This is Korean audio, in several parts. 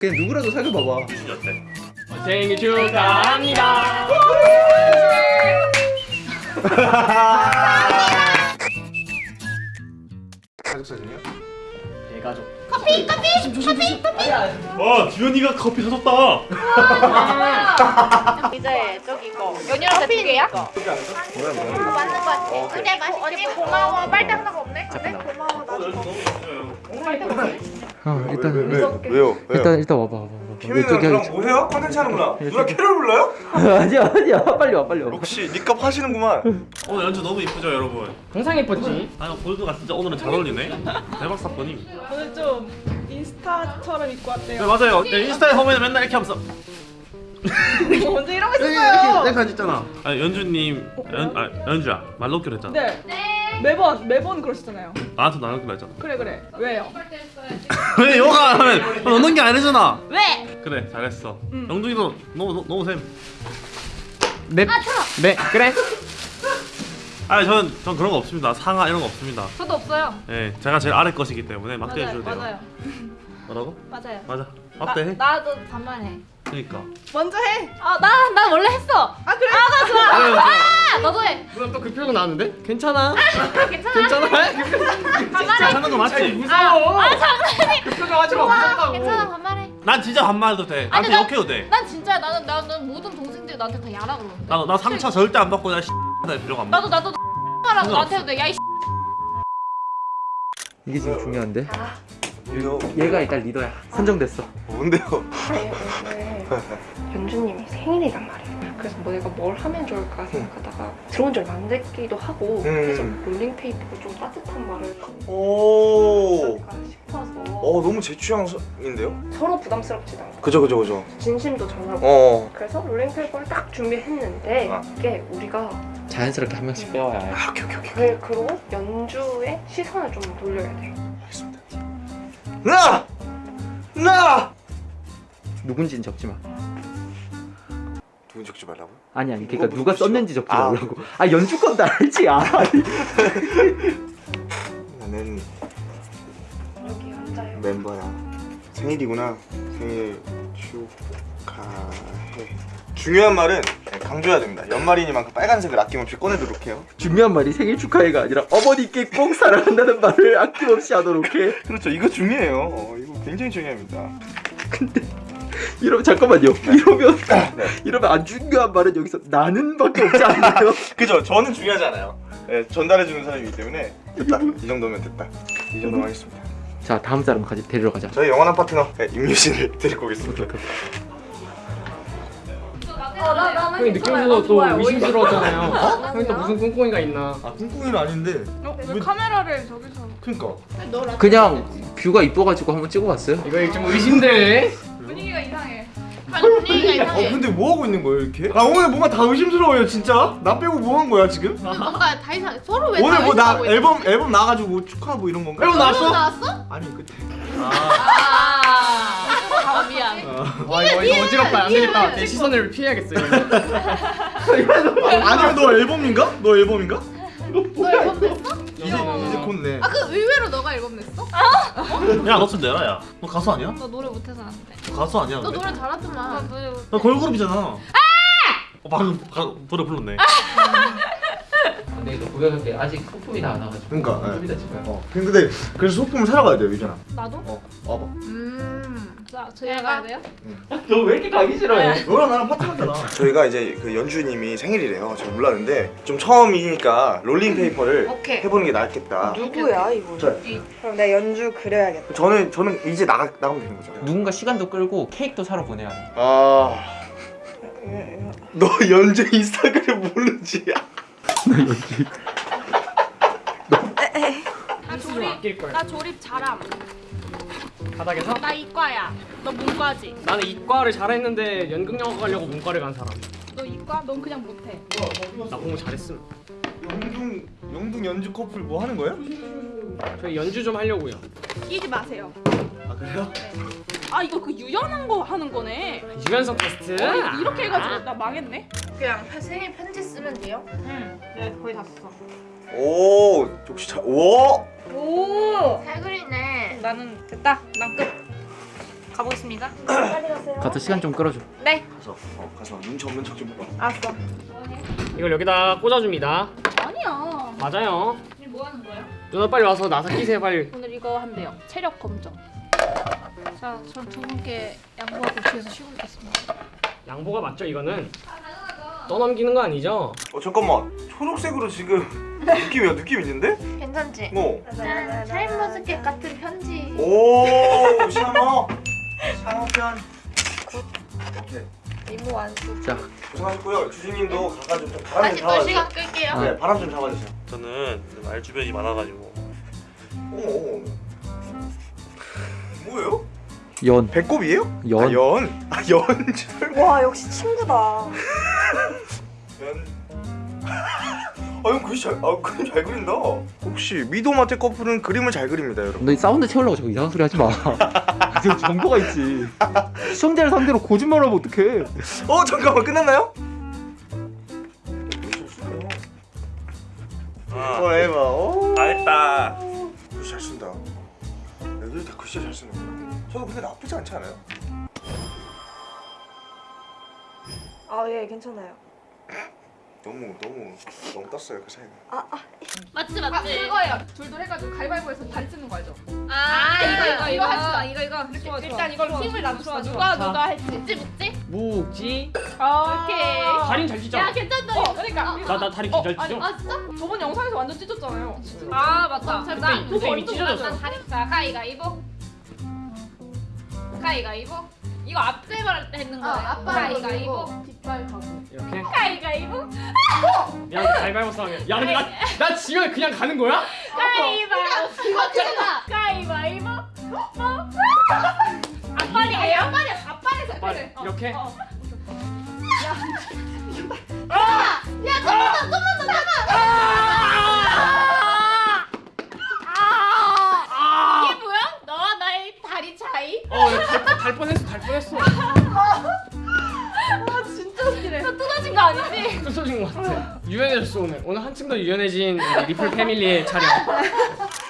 그냥 누구라도 사귀어봐봐 진짜 어때? 생일 축하합니다. 가족 사진이요? 대가족. 와 주현이가 커피 사줬다 이제 저기 이거 연유랑 두 개야? 뭐야 뭐야 이거 맞는 거 같아. 근데 맛있게 언니 고마워. 빨대 하나가 없네. 그래? 고마워. 나도 어 일단 왜, 왜요? 일단 일단 와봐 와봐 와봐 케빈은 저기 그럼 하기 뭐 해요? 컨텐츠 하는구나 누나 캐롤 불러요? 아니야 아니야 빨리 와 빨리 와 역시 니값 하시는구만 오늘 연주 너무 이쁘죠 여러분? 항상 예뻤지. 아 골드가 진짜 오늘은 잘 어울리네 대박 사건이 오늘 좀 인스타처럼 입고 왔대요. 네 맞아요 네, 인스타에 보면 맨날 이렇게 하면서 언제 이러고 있었어요? 셀카 찍잖아 아 연주님 연, 아, 연주야 말 놓기로 했잖아 네. 매번 매번 그러시잖아요. 나한테 말 놓기로 했잖아 그래 그래. 왜요? 왜 요가 하면 넣는 게 아니잖아 왜? 그래 잘했어 음. 영준이도 너무 너무 셈 네. 네. 그래. 아니 전, 전 그런 거 없습니다 상하 이런 거 없습니다 저도 없어요. 예 제가 제일 아래 것이기 때문에 맞게 맞아요. 해줘도 돼요 맞아요. 뭐라고? 맞아요. 맞아 맞대 해 나, 나도 반말해. 그니까 먼저 해. 아, 나, 나 원래 했어. 아 그래? 아, 너도 해. 또그 표정 나왔는데? 괜찮아. 괜찮아. 괜찮아. 반말해. 하는 거 맞지? 무서워. 아, 장난이. 그 표정 하지 마. 무섭다고. 괜찮아, 반말해. 난 진짜 반말도 돼 아니, 나한테 나- 욕해도 돼 난 진짜 나는 나는 모든 동생들이 나한테 다 야라 그러는데. 나, 나 상처 절대 안 받고 나날 필요가 안 나도 나도 하라고 나한테도 돼. 야, 이 이게 지금 중요한데 왜요? 얘가 일단 리더야 선정됐어 뭔데요? 아니 오늘 연주님이 생일이란 말이에요. 그래서 뭐 내가 뭘 하면 좋을까 생각하다가 들어온 지 얼마 안 됐기도 하고 음. 그래서 롤링페이퍼로 좀 따뜻한 말을 오 싶어서 어, 너무 제 취향인데요? 서로 부담스럽지도 않고 그죠 그죠 그죠 진심도 전하고 어 그래서 롤링페이퍼를 딱 준비했는데 아. 이게 우리가 자연스럽게 한 명씩 빼와야 해 아, 오케이 오케이 오케이 그, 그리고 연주의 시선을 좀 돌려야 돼요. 알겠습니다 누나! 누나! 누군지는 적지 마 누군 적지 말라고요? 아니 아니 그러니까 누가 누가? 썼는지 적지 아, 말라고. 아 연주 건다 알지? 아. 나는 여기 앉아요. 멤버야. 생일이구나. 생일 축하해. 중요한 말은 강조해야 됩니다. 연말이니만큼 빨간색을 아낌없이 꺼내도록 해요. 중요한 말이 생일 축하해가 아니라 어머니께 꼭 사랑한다는 말을 아낌없이 하도록 해. 그렇죠. 이거 중요해요. 어, 이거 굉장히 중요합니다 이러면 잠깐만요. 이러면 네. 이러면 안 중요한 말은 여기서 나는밖에 없지 않나요? 그죠. 저는 중요하지 않아요. 네, 전달해 주는 사람이기 때문에 됐다. 이 정도면 됐다. 이 정도면 하겠습니다. 자 다음 사람 가지 데리러 가자. 저희 영원한 파트너 네, 임유신을 데리고 오겠습니다. 어, 나 나는 형이 느낌에서도 또 의심스러웠잖아요. 형이 또 무슨 꿍꿍이가 있나? 아 꿍꿍이는 아닌데. 어, 왜 카메라를 저기서? 그니까. 그냥 뷰가 이뻐가지고 한번 찍어봤어요. 이거 좀 의심돼. 이상해. 아니 분위기가 어 이상해. 근데 뭐 하고 있는 거예요 이렇게? 아 오늘 뭔가 다 의심스러워요 진짜 나 빼고 뭐한 거야 지금? 뭔가 다 이상해. 서로 왜 오늘 다뭐나 의심하고 있어? 앨범 앨범 나가지고 뭐 축하 뭐 이런 건가? 앨범 나왔어? 나왔어? 아니 그때 아. 아, 미안. 와 이거 이거 어지럽다. 안 되겠다. 내 시선을 피해야겠어. 이거. 아니면 너 앨범인가? 너 앨범인가? 너 앨범? 이제 이제 곧 내 아 그 의외로 너가 앨범 냈어? 야 너 좀 내라 야 너 가수 아니야? 너 노래 못해서 안 돼. 너 가수 아니야 너 근데? 노래 잘하더만. 너 걸그룹이잖아 아! 어, 방금 가, 노래 불렀네 근데 이거 구경할 때 아직 소품이 다 안 와가지고 그러니까, 네. 좀 이따 찍어요 어 근데 그래서 소품을 사러 가야 돼요 유진아 나도? 어 와봐 음. 자, 저희가 가야 돼요? 너 왜 이렇게 가기 싫어해? 너랑 나랑 파트너잖아 저희가 이제 그 연주님이 생일이래요 제가 몰랐는데 좀 처음이니까 롤링페이퍼를 오케이. 해보는 게 낫겠다 누구야 이분? 저 그럼 내 연주 그려야겠다. 저는 저는 이제 나가 나가면 되는 거죠 누군가 시간도 끌고 케이크도 사러 보내야 돼 아 너 연주 인스타그램 모르지? 나좀 조립. 아낄 거야. 나 조립 잘함. 바닥에서? 나 이과야. 너 문과지? 나는 이과를 잘했는데 연극영화 가려고 문과를 간 사람. 너 이과? 넌 그냥 못해. 나 공부 잘했음. 영둥 영둥 연주 커플 뭐 하는 거예요? 저희 연주 좀 하려고요. 끼지 마세요. 아 그래요? 아 이거 그 유연한 거 하는 거네. 유연성 테스트. 어, 이렇게 해가지고 나 망했네. 그냥 생일 편지 쓰면 돼요? 응. 네 거의 다 썼어. 오 역시 잘 오. 오. 잘 그리네. 나는 됐다. 난 끝. 가보겠습니다. 가서 시간 좀 끌어줘. 네. 가서 어, 가서 눈치 없는 척 좀 해봐. 알았어. 이걸 여기다 꽂아줍니다. 아니야. 맞아요. 지금 뭐 하는 거야? 누나 빨리 와서 나사 끼세요 빨리. 오늘 이거 한대요. 체력 검정. 자, 전 두 분께 양보하고 뒤에서 쉬고 있겠습니다. 양보가 맞죠 이거는? 떠넘기는 거 아니죠? 어 잠깐만 초록색으로 지금 느낌이야 느낌 있는데? 괜찮지? 어. 짠, 샤인머스켓 같은 편지. 오 샤머 샤머편. 오케이 이모 완수. 자 고생하셨고요. 주진님도 가가지고 좀 바람 좀또 시간 잡아주세요. 끌게요. 네 바람 좀 잡아주세요. 저는 말 주변이 많아가지고 오. 뭐예요? 연. 배꼽이에요? 연. 아, 연. 아 연. 와 역시 친구다. 연. 아, 형 글씨 잘, 아, 그림 잘 그린다. 혹시 미도마테 커플은 그림을 잘 그립니다, 여러분. 너 사운드 채우려고 저거 이상한 소리 하지 마. 저 정보가 있지. 시청자를 상대로 거짓말 하면 어떡해. 어, 잠깐만 끝났나요? 아, 어, 에바. 어. 다 했다 글씨 잘 쓴다. 애들이 다 글씨 잘 쓰는구나. 저도 근데 나쁘지 않지 않아요? 아 예 괜찮아요. 너무 너무 너무 떴어요 그 사이가. 맞지 아, 맞지. 그거예요. 둘둘 해가지고 가위바위보해서 다리 찢는 거 알죠? 아, 이거 이거 이거 합시다. 이거 이거. 이렇게 좋아, 좋아. 일단 이걸 좋아, 팀을 좋아, 나눠서 좋아, 누가 좋아. 누가 할지. 묵지 묵지. 묵지. 아. 오케이. 다리는 잘 찢어. 야 괜찮다. 어, 그러니까. 나 나 다리 어, 잘 아니, 찢어. 아 진짜? 저번 영상에서 완전 찢었잖아요. 아 맞다. 잘 자, 그때 이미 찢어졌어. 난 다리. 자 가위가위보. 가위가위보. 이거 앞에 말할 때 했는 거예요. 가위가위보. 뒷발 가고. 이렇게. 가위가위보. 야 가위바위보 싸움이야. 야 근데 나, 나 지금 그냥 가는 거야? 가위바위보. 가위바위보. 뭐? 앞발이에요? 앞발이 앞발에서 빨리 그래. 어. 이렇게. 어. 야, 좀만 더, 좀만 더 잡아. 아, 아, 이게 뭐야? 너와 나의 다리 차이? 어달 뻔했어 달 뻔했어. 아 진짜 웃기네. 너 뜯어진 거 아니지? 뜯어진 것 같아. 유연해졌어 오늘. 오늘 한층 더 유연해진 리플 패밀리의 촬영.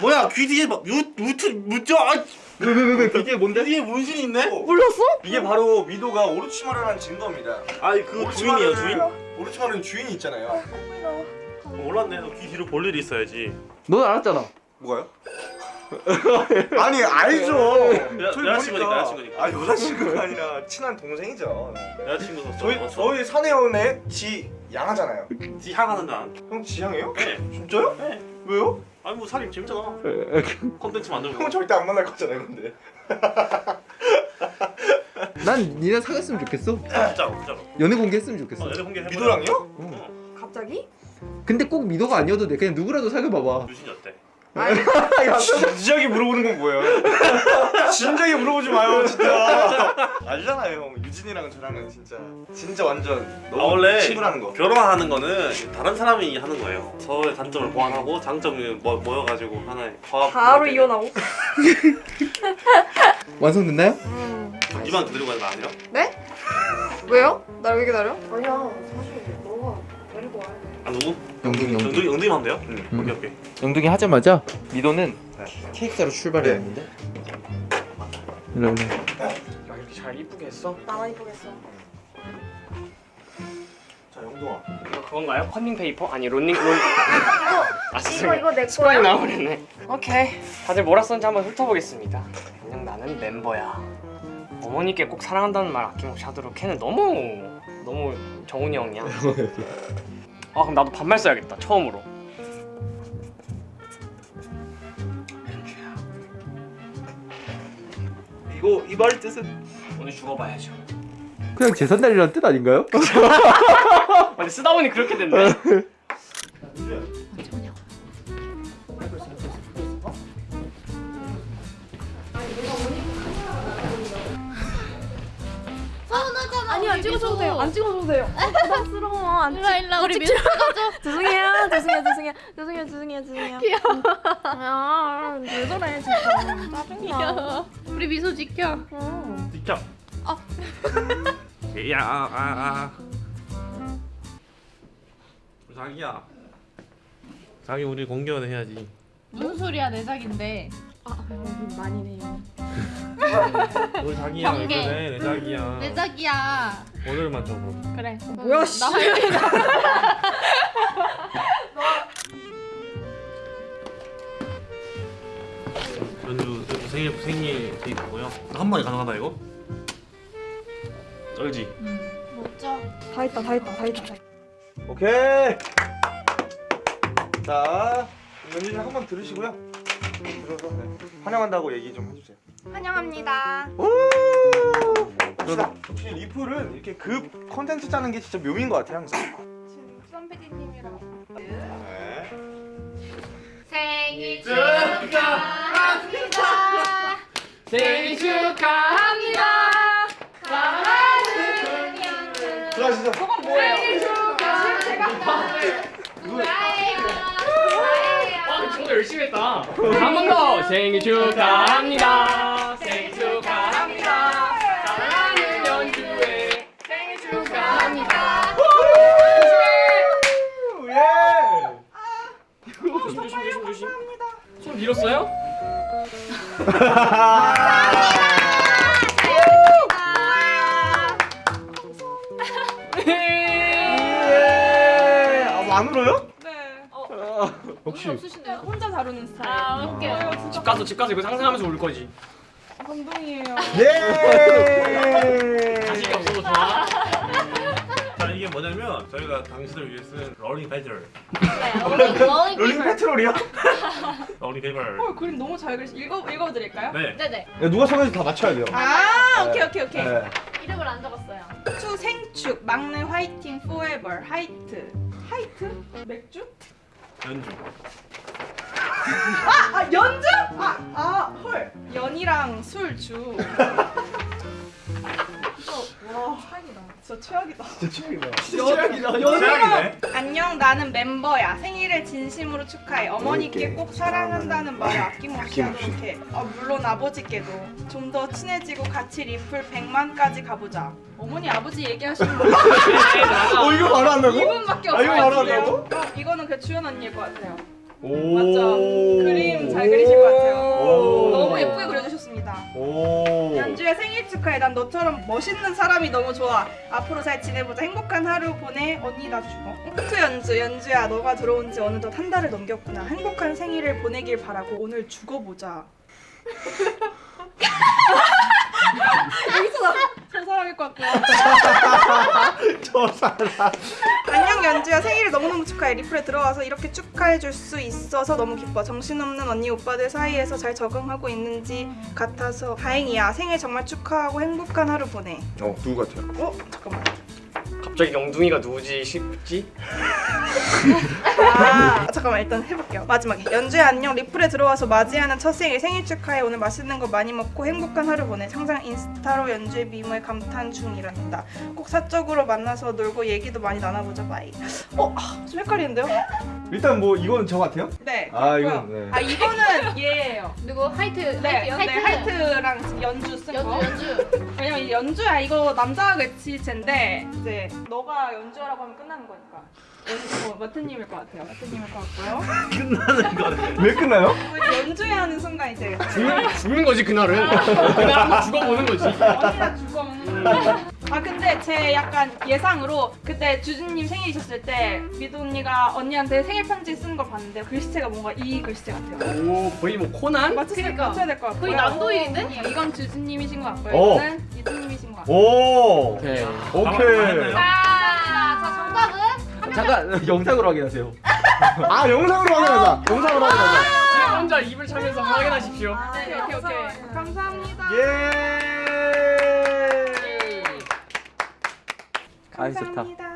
뭐야 귀 뒤에 막 유, 무트 무죠 아 왜왜왜 이게 뭔데? 뒤에 문신이 있네? 몰랐어? 이게 바로 미도가 오르치마르라는 증거입니다. 아니 그 주인이에요 주인? 오르치마르는 주인이 있잖아요. 어, 몰랐네 너귀 뒤로 볼 일이 있어야지 넌 알았잖아. 뭐가요? 아니 알죠. 여- 저희 여자친구니까, 보니까. 여자친구니까. 아 여자친구가 아니라 친한 동생이죠. 여자친구 저희 저 저희 사내 연애 지 양하잖아요. 지 향하는데 안형 지향해요? 네. 진짜요? 네. 왜요? 아니 뭐 살이 재밌잖아 콘텐츠 만들고 형은 절대 안 만날 거잖아요, 근데. 난 니네 사귀었으면 좋겠어. 진짜로 진짜로 연애 공개했으면 좋겠어. 어, 연애 공개 미도랑요? 어. 갑자기? 근데 꼭 미도가 아니어도 돼. 그냥 누구라도 사귀어봐봐. 유진이 어때? 진지하게 물어보는 건 뭐예요? 진지하게 물어보지 마요, 진짜. 알잖아요, 형. 유진이랑 저랑은 진짜 진짜 완전 아 너무 원래 친구라는 거. 결혼하는 거는 다른 사람이 하는 거예요 서로의 단점을 보완하고 장점을 모, 모여가지고 하나의 화합 바로 이혼하고? 완성됐나요? 음. 이만 그대로 가는 거 아니에요? 네? 왜요? 날왜 기다려? 아니야 사실 너가 데리고 와야 돼. 아 누구? 영둥이 영둥이. 영둥이 하면 돼요? 응. 음. 오케이 오케이 영둥이 하자마자 미도는 네. 케이크사로 출발했는데. 일로 일로. 야 이렇게 잘 이쁘게 했어? 나만 이쁘겠어. 자, 영동아. 이거 그건가요? 컨닝 페이퍼? 아니 론닝 론. 아 이거. 이거 내 습관이 거야? 나와버렸네. 오케이. 다들 뭐라 썼는지 한번 훑어보겠습니다. 그냥 나는 멤버야. 어머니께 꼭 사랑한다는 말 아낌없이 하도록 걔는 너무 너무 정훈이 형이야. 아 그럼 나도 반말 써야겠다 처음으로. 이거 이 말 뜻은 오늘 죽어봐야죠. 그냥 재산 날이라는 뜻 아닌가요? 근데 쓰다 보니 그렇게 됐네. 하잖아. 아니 안 찍어줘도 돼요. 안 찍어줘도 돼요. 부담스러워. 안 일로 와. 우리 미소 죄송해요 죄송해요 죄송해요 죄송해요 죄송해요 죄송해요. 귀여워. 야왜 저래 진짜. 짜증나. 귀여워. 우리 미소 지켜. 비켜 아. 야아아 아, 아. 자기야 자기 우리 공개연애 해야지 무슨 소리야 내 자기인데. 아 많이 네요. 우리 자기야 왜 경계. 그래 내 자기야 내 자기야. 오늘만 줘 그럼 그래. 뭐야, 씨. 나 화이팅. 연주 연주 생일 생일 케이크고요 한 번에 가능하다 이거? 쩔지? 먹자. 다 했다 다 했다 다 했다. 오케이. 자, 연준이 한번 들으시고요. 들어서 네. 환영한다고 얘기 좀 해주세요. 환영합니다. 역시 리플은 이렇게 급 컨텐츠 짜는 게 진짜 묘미인 것 같아요 항상. 수원 PD님이랑 네. 생일 축하합니다. 생일 축하합니다. 사랑하는. 들어가시죠. 생일 축하합니다. 아, 친구 열심히 했다. 한 번 더. 생일 축하합니다. 생일 축하합니다. 사랑하는 연주의 생일 축하합니다. 예. 조심 조심 조심 조심. 손 밀었어요? 예. 아안 울어요? 네. 역시. 없으시네요. 혼자 다루는 스타일. 아, 웃겨. 집 가서 집 가서 이거 상상하면서 울 거지. 감동이에요. 예. 자식이 없어도 좋아. 자 이게 뭐냐면 저희가 당신을 위해 쓴 러닝 롤링 롤링 페트롤이요? 러닝 페이퍼를 어 그림 너무 잘 그리시. 읽어 읽어드릴까요? 네 네네. 누가 써는지 다 맞춰야 돼요. 아 네. 오케이 오케이 오케이. 네. 이름을 안 적었어요. 추 생축 막내 화이팅 포에버 하이트 하이트 맥주? 연주 아 연주? 아 아 헐 연이랑 술 주. 와 최악이다. 진짜 최악이다. 진짜 최악이다. 연- 최악이네 안녕 나는 멤버야 생일을 진심으로 축하해 어머니께 꼭 사랑한다는 말을 아낌없이 하도록 어, 물론 아버지께도 좀 더 친해지고 같이 리플 100만까지 가보자 어머니 아버지 얘기하시는 거 어 이거 바로 한다고? 이분밖에 아 없어요 이거 바로. 한다고? 어, 이거는 그 주연 언니일 것 같아요 오. 맞죠? 그림 잘 그리실 것 같아요 오. 너무 예쁘게 그려주셨습니다 오. 연주야 생일 축하해. 난 너처럼 멋있는 사람이 너무 좋아. 앞으로 잘 지내보자. 행복한 하루 보내. 언니 나 죽어. 흑투 연주. 연주야 너가 들어온 지 어느덧 한 달을 넘겼구나. 행복한 생일을 보내길 바라고 오늘 죽어보자. 여기서 나저 사람일 것 같고요 저 사람. 안녕 연주야. 생일을 너무너무 축하해. 리플에 들어와서 이렇게 축하해줄 수 있어서 너무 기뻐. 정신없는 언니 오빠들 사이에서 잘 적응하고 있는지 같아서 다행이야. 생일 정말 축하하고 행복한 하루 보내. 어 누구 같아요? 어? 잠깐만 갑자기 영둥이가 누구지 싶지? 아 잠깐만 일단 해볼게요 마지막에 연주야 안녕 리플에 들어와서 맞이하는 첫 생일 생일 축하해 오늘 맛있는 거 많이 먹고 행복한 하루 보내 항상 인스타로 연주의 미모에 감탄 중이란다 꼭 사적으로 만나서 놀고 얘기도 많이 나눠보자 바이 어? 아, 좀 헷갈리는데요? 일단 뭐 이거는 저 같아요? 네 아. 이건, 네. 아 이거는 얘예요 누구 하이트? 네, 하이트. 네 하이트랑 연주 쓴 연주 거 연주. 연주야 이거 남자가 그치 쟤인데 이제 너가 연주하라고 하면 끝나는 거니까 연- 어, 마트님일 것 같아요 마트님일 것 같고요 끝나는 거네 왜 끝나요? 연주해야 하는 순간 이제 죽는, 죽는 거지 그날은. 그날 한번 죽어보는 거지. 언니가 죽어. 아 근데 제 약간 예상으로 그때 주진님 생일이셨을 때 미도 언니가 언니한테 생일 편지 쓴 걸 봤는데 글씨체가 뭔가 이 글씨체 같아요. 오 거의 뭐 코난? 맞추세요. 그러니까. 맞춰야 될 것 같고요. 거의 남도일인데? 아니요, 이건 주진님이신 것 같고요. 오. 이거는 미도님이신 것 같아요. 오. 오케이. 오케이. 자, 자 정답은 잠깐 영상으로 확인하세요. 아 영상으로 확인하자. 영상으로 확인하자. 지금 혼자 입을 차면서 확인하십시오. 네, 오케이 오케이. 감사합니다. 예. 아이, 좋다.